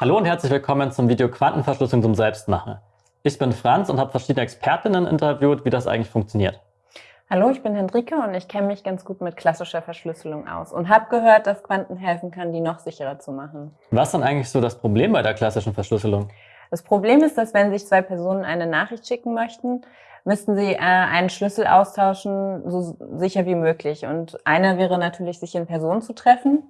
Hallo und herzlich willkommen zum Video Quantenverschlüsselung zum Selbstmachen. Ich bin Franz und habe verschiedene Expertinnen interviewt, wie das eigentlich funktioniert. Hallo, ich bin Hendrike und ich kenne mich ganz gut mit klassischer Verschlüsselung aus und habe gehört, dass Quanten helfen kann, die noch sicherer zu machen. Was ist dann eigentlich so das Problem bei der klassischen Verschlüsselung? Das Problem ist, dass wenn sich zwei Personen eine Nachricht schicken möchten, müssten sie äh, einen Schlüssel austauschen, so sicher wie möglich. Und einer wäre natürlich, sich in Person zu treffen,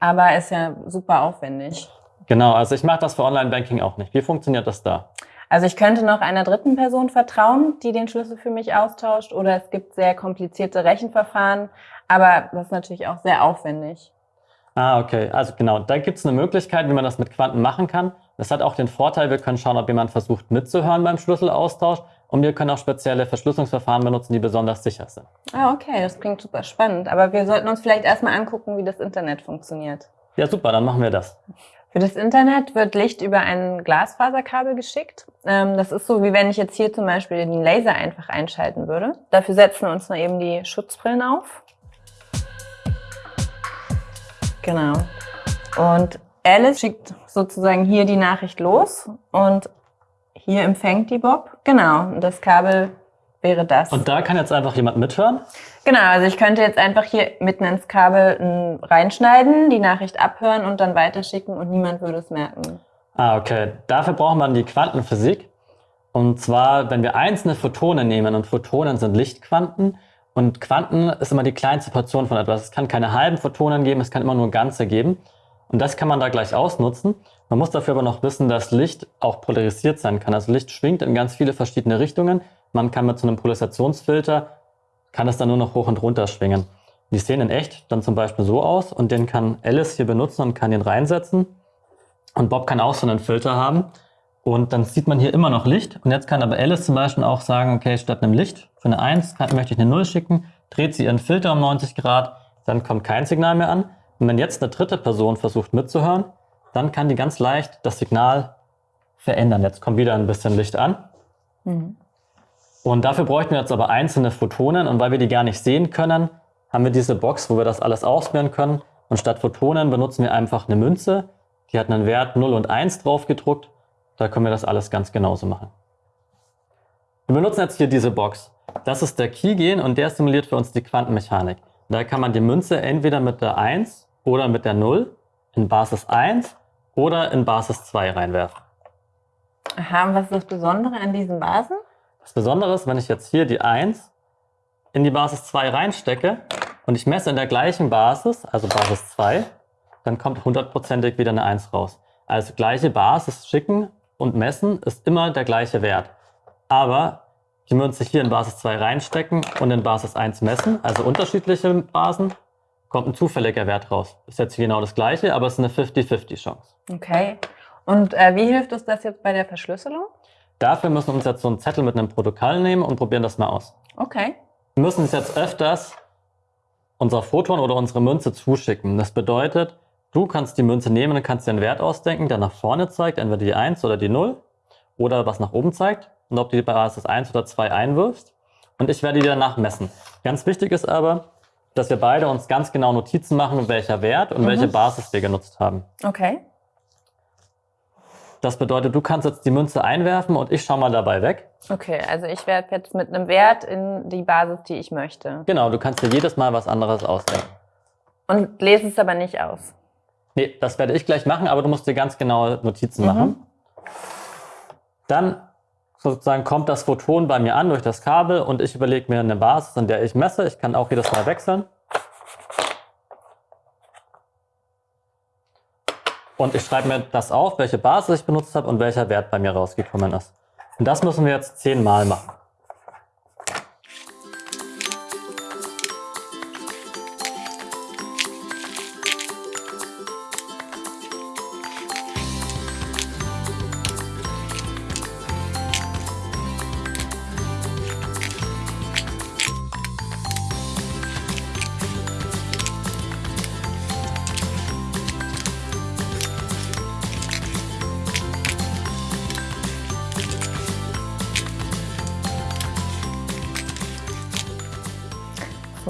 aber ist ja super aufwendig. Genau, also ich mache das für Online-Banking auch nicht. Wie funktioniert das da? Also ich könnte noch einer dritten Person vertrauen, die den Schlüssel für mich austauscht, oder es gibt sehr komplizierte Rechenverfahren, aber das ist natürlich auch sehr aufwendig. Ah, okay. Also genau, da gibt es eine Möglichkeit, wie man das mit Quanten machen kann. Das hat auch den Vorteil, wir können schauen, ob jemand versucht mitzuhören beim Schlüsselaustausch und wir können auch spezielle Verschlüsselungsverfahren benutzen, die besonders sicher sind. Ah, okay, das klingt super spannend. Aber wir sollten uns vielleicht erstmal angucken, wie das Internet funktioniert. Ja, super, dann machen wir das. Für das Internet wird Licht über ein Glasfaserkabel geschickt. Ähm, das ist so, wie wenn ich jetzt hier zum Beispiel den Laser einfach einschalten würde. Dafür setzen wir uns mal eben die Schutzbrillen auf. Genau. Und Alice schickt sozusagen hier die Nachricht los und hier empfängt die Bob. Genau, und das Kabel wäre das. Und da kann jetzt einfach jemand mithören? Genau, also ich könnte jetzt einfach hier mitten ins Kabel reinschneiden, die Nachricht abhören und dann weiterschicken und niemand würde es merken. Ah, okay. Dafür braucht man die Quantenphysik. Und zwar, wenn wir einzelne Photonen nehmen und Photonen sind Lichtquanten und Quanten ist immer die kleinste Portion von etwas. Es kann keine halben Photonen geben, es kann immer nur ganze geben. Und das kann man da gleich ausnutzen. Man muss dafür aber noch wissen, dass Licht auch polarisiert sein kann. Also Licht schwingt in ganz viele verschiedene Richtungen. Man kann mit so einem Polarisationsfilter, kann es dann nur noch hoch und runter schwingen. Die sehen in echt dann zum Beispiel so aus und den kann Alice hier benutzen und kann den reinsetzen. Und Bob kann auch so einen Filter haben. Und dann sieht man hier immer noch Licht. Und jetzt kann aber Alice zum Beispiel auch sagen, okay, statt einem Licht für eine 1 kann, möchte ich eine 0 schicken, dreht sie ihren Filter um 90 Grad, dann kommt kein Signal mehr an. Und wenn jetzt eine dritte Person versucht mitzuhören, dann kann die ganz leicht das Signal verändern. Jetzt kommt wieder ein bisschen Licht an. Mhm. Und dafür bräuchten wir jetzt aber einzelne Photonen. Und weil wir die gar nicht sehen können, haben wir diese Box, wo wir das alles auswählen können. Und statt Photonen benutzen wir einfach eine Münze. Die hat einen Wert 0 und 1 drauf gedruckt. Da können wir das alles ganz genauso machen. Wir benutzen jetzt hier diese Box. Das ist der Keygen und der simuliert für uns die Quantenmechanik. Da kann man die Münze entweder mit der 1 oder mit der 0 in Basis 1 oder in Basis 2 reinwerfen. Aha, was ist das Besondere an diesen Basen? Das Besondere ist, wenn ich jetzt hier die 1 in die Basis 2 reinstecke und ich messe in der gleichen Basis, also Basis 2, dann kommt hundertprozentig wieder eine 1 raus. Also gleiche Basis schicken und messen ist immer der gleiche Wert. Aber die Münze hier in Basis 2 reinstecken und in Basis 1 messen, also unterschiedliche Basen, kommt ein zufälliger Wert raus. Ist jetzt genau das gleiche, aber es ist eine 50-50 Chance. Okay. Und äh, wie hilft uns das jetzt bei der Verschlüsselung? Dafür müssen wir uns jetzt so einen Zettel mit einem Protokoll nehmen und probieren das mal aus. Okay. Wir müssen uns jetzt öfters unser Photon oder unsere Münze zuschicken. Das bedeutet, du kannst die Münze nehmen und kannst dir einen Wert ausdenken, der nach vorne zeigt, entweder die 1 oder die 0 oder was nach oben zeigt und ob du die Basis 1 oder 2 einwirfst. Und ich werde die danach messen. Ganz wichtig ist aber, dass wir beide uns ganz genau Notizen machen, welcher Wert und mhm. welche Basis wir genutzt haben. Okay. Das bedeutet, du kannst jetzt die Münze einwerfen und ich schaue mal dabei weg. Okay, also ich werfe jetzt mit einem Wert in die Basis, die ich möchte. Genau, du kannst dir jedes Mal was anderes ausdenken. Und lese es aber nicht aus. Nee, das werde ich gleich machen, aber du musst dir ganz genaue Notizen mhm. machen. Dann sozusagen kommt das Photon bei mir an durch das Kabel und ich überlege mir eine Basis, an der ich messe. Ich kann auch jedes Mal wechseln. Und ich schreibe mir das auf, welche Basis ich benutzt habe und welcher Wert bei mir rausgekommen ist. Und das müssen wir jetzt zehnmal machen.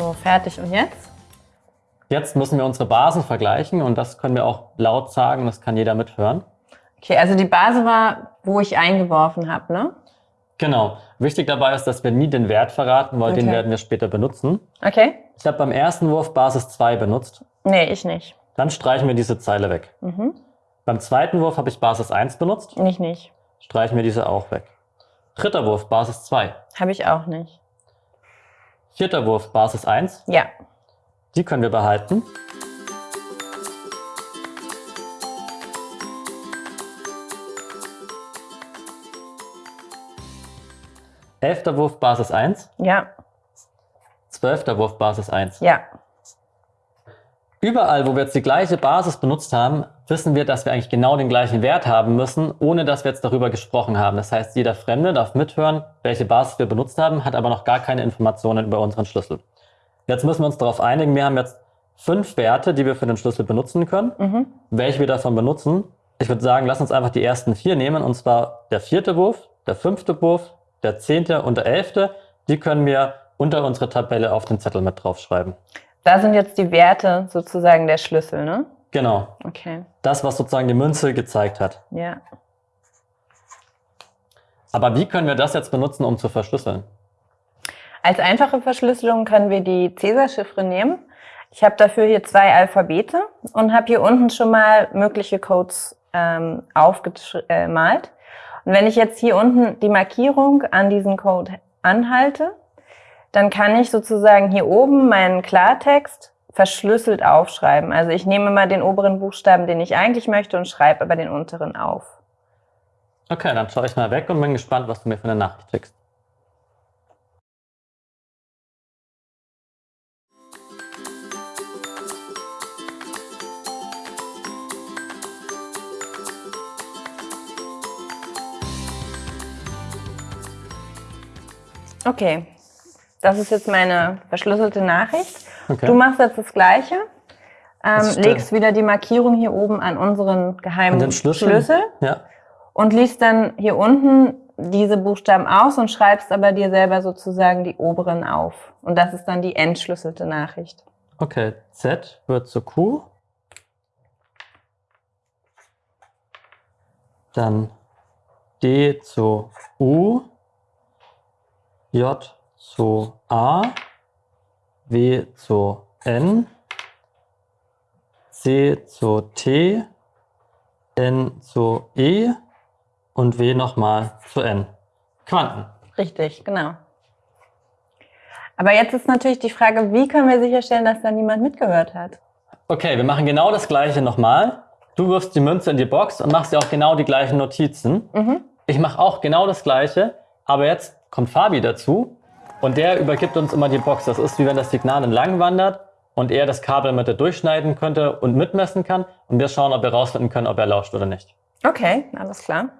So, fertig. Und jetzt? Jetzt müssen wir unsere Basen vergleichen und das können wir auch laut sagen, das kann jeder mithören. Okay, also die Base war, wo ich eingeworfen habe, ne? Genau. Wichtig dabei ist, dass wir nie den Wert verraten, weil den Okay. werden wir später benutzen. Okay? Ich habe beim ersten Wurf Basis 2 benutzt. Nee, ich nicht. Dann streichen wir diese Zeile weg. Mhm. Beim zweiten Wurf habe ich Basis 1 benutzt. Ich nicht. Streichen wir diese auch weg. Dritter Wurf Basis 2. Habe ich auch nicht. Vierter Wurf Basis 1. Ja. Die können wir behalten. Elfter Wurf Basis 1. Ja. Zwölfter Wurf Basis 1. Ja. Überall, wo wir jetzt die gleiche Basis benutzt haben, wissen wir, dass wir eigentlich genau den gleichen Wert haben müssen, ohne dass wir jetzt darüber gesprochen haben. Das heißt, jeder Fremde darf mithören, welche Basis wir benutzt haben, hat aber noch gar keine Informationen über unseren Schlüssel. Jetzt müssen wir uns darauf einigen, wir haben jetzt fünf Werte, die wir für den Schlüssel benutzen können. Mhm. Welche wir davon benutzen? Ich würde sagen, lass uns einfach die ersten vier nehmen, und zwar der vierte Wurf, der fünfte Wurf, der zehnte und der elfte. Die können wir unter unsere Tabelle auf den Zettel mit draufschreiben. Da sind jetzt die Werte sozusagen der Schlüssel, ne? Genau. Okay. Das, was sozusagen die Münze gezeigt hat. Ja. Aber wie können wir das jetzt benutzen, um zu verschlüsseln? Als einfache Verschlüsselung können wir die Cäsar-Chiffre nehmen. Ich habe dafür hier zwei Alphabete und habe hier unten schon mal mögliche Codes ähm, aufgemalt. Und wenn ich jetzt hier unten die Markierung an diesen Code anhalte, dann kann ich sozusagen hier oben meinen Klartext verschlüsselt aufschreiben. Also ich nehme mal den oberen Buchstaben, den ich eigentlich möchte, und schreibe aber den unteren auf. Okay, dann schaue ich mal weg und bin gespannt, was du mir für eine Nachricht schickst. Okay, das ist jetzt meine verschlüsselte Nachricht. Okay. Du machst jetzt das Gleiche. Ähm, legst wieder die Markierung hier oben an unseren geheimen den Schlüssel? Schlüssel Ja. und liest dann hier unten diese Buchstaben aus und schreibst aber dir selber sozusagen die oberen auf. Und das ist dann die entschlüsselte Nachricht. Okay, Z wird zu Q. Dann D zu U. J zu A. W zu N. C zu T. N zu E. Und W nochmal zu N. Quanten. Richtig, genau. Aber jetzt ist natürlich die Frage, wie können wir sicherstellen, dass da niemand mitgehört hat? Okay, wir machen genau das gleiche nochmal. Du wirfst die Münze in die Box und machst dir auch genau die gleichen Notizen. Mhm. Ich mache auch genau das gleiche, aber jetzt kommt Fabi dazu und der übergibt uns immer die Box. Das ist wie wenn das Signal entlang wandert und er das Kabel mit der durchschneiden könnte und mitmessen kann und wir schauen, ob wir rausfinden können, ob er lauscht oder nicht. Okay, alles klar.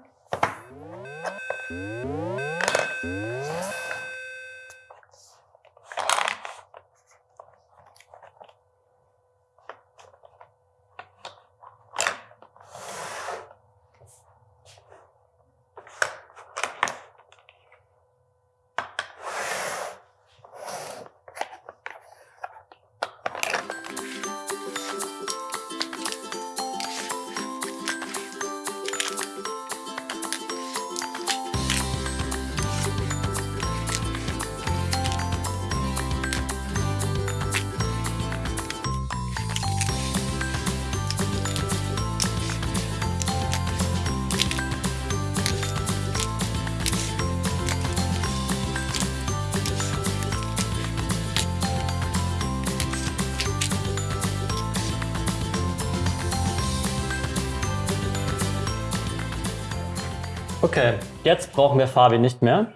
Okay, jetzt brauchen wir Fabi nicht mehr.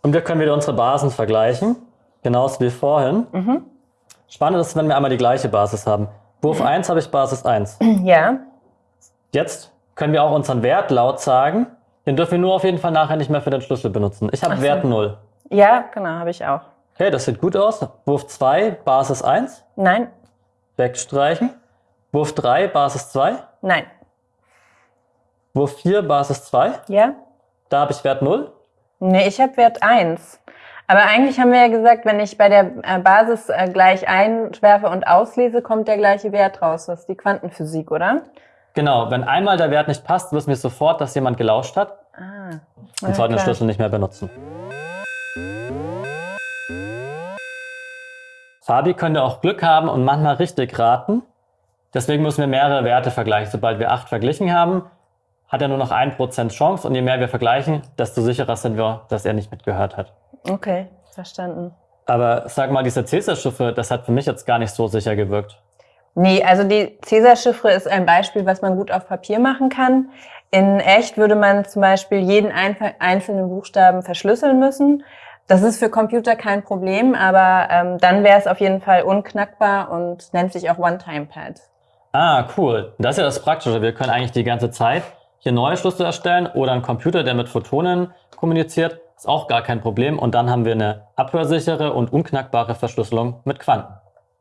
Und wir können wieder unsere Basen vergleichen, genauso wie vorhin. Spannend ist, wenn wir einmal die gleiche Basis haben. Wurf 1 habe ich Basis 1. Ja, Jetzt können wir auch unseren Wert laut sagen. Den dürfen wir nur auf jeden Fall nachher nicht mehr für den Schlüssel benutzen. Ich habe so. Wert 0. ja, genau, habe ich auch. Okay, das sieht gut aus. Wurf 2, Basis 1. Nein, Wegstreichen. Wurf 3, Basis 2. nein, Wurf 4, Basis 2. ja. Da habe ich Wert 0. Nee, ich habe Wert 1. Aber eigentlich haben wir ja gesagt, wenn ich bei der äh, Basis äh, gleich einwerfe und auslese, kommt der gleiche Wert raus. Das ist die Quantenphysik, oder? Genau, wenn einmal der Wert nicht passt, wissen wir sofort, dass jemand gelauscht hat Ah. und sollten den Schlüssel nicht mehr benutzen. Fabi könnte auch Glück haben und manchmal richtig raten. Deswegen müssen wir mehrere Werte vergleichen. Sobald wir acht verglichen haben, hat er nur noch 1% Chance und je mehr wir vergleichen, desto sicherer sind wir, dass er nicht mitgehört hat. Okay, verstanden. Aber sag mal, diese Cäsar-Chiffre, das hat für mich jetzt gar nicht so sicher gewirkt. Nee, also die Cäsar-Chiffre ist ein Beispiel, was man gut auf Papier machen kann. In echt würde man zum Beispiel jeden einzelnen Buchstaben verschlüsseln müssen. Das ist für Computer kein Problem, aber ähm, dann wäre es auf jeden Fall unknackbar und nennt sich auch One-Time-Pad. Ah, cool. Das ist ja das Praktische. Wir können eigentlich die ganze Zeit hier neue Schlüssel erstellen oder einen Computer, der mit Photonen kommuniziert. Ist auch gar kein Problem. Und dann haben wir eine abhörsichere und unknackbare Verschlüsselung mit Quanten.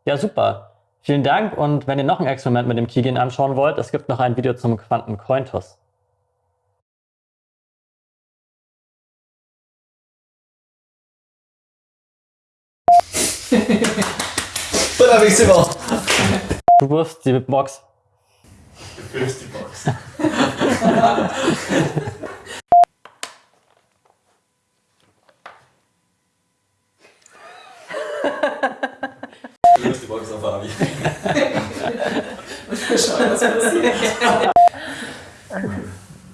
Ja, super. Vielen Dank. Und wenn ihr noch ein Experiment mit dem Keygene anschauen wollt, es gibt noch ein Video zum Quanten-Cointos. Bravissimo! Du wirfst die Box. Du füllst die Box. Du wirfst die Box auf Abi. Und wir schauen, was passiert.